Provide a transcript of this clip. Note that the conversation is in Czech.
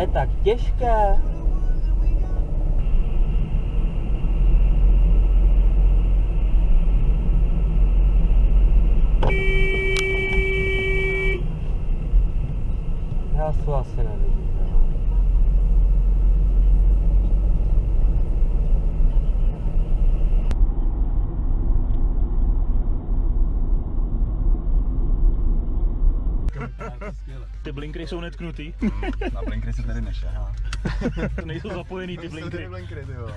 je tak těžké. Ty blinkry jsou netknutý, Na blinkry se tady nešahá. to nejsou zapojený ty blinkry. blinkry, ty jo.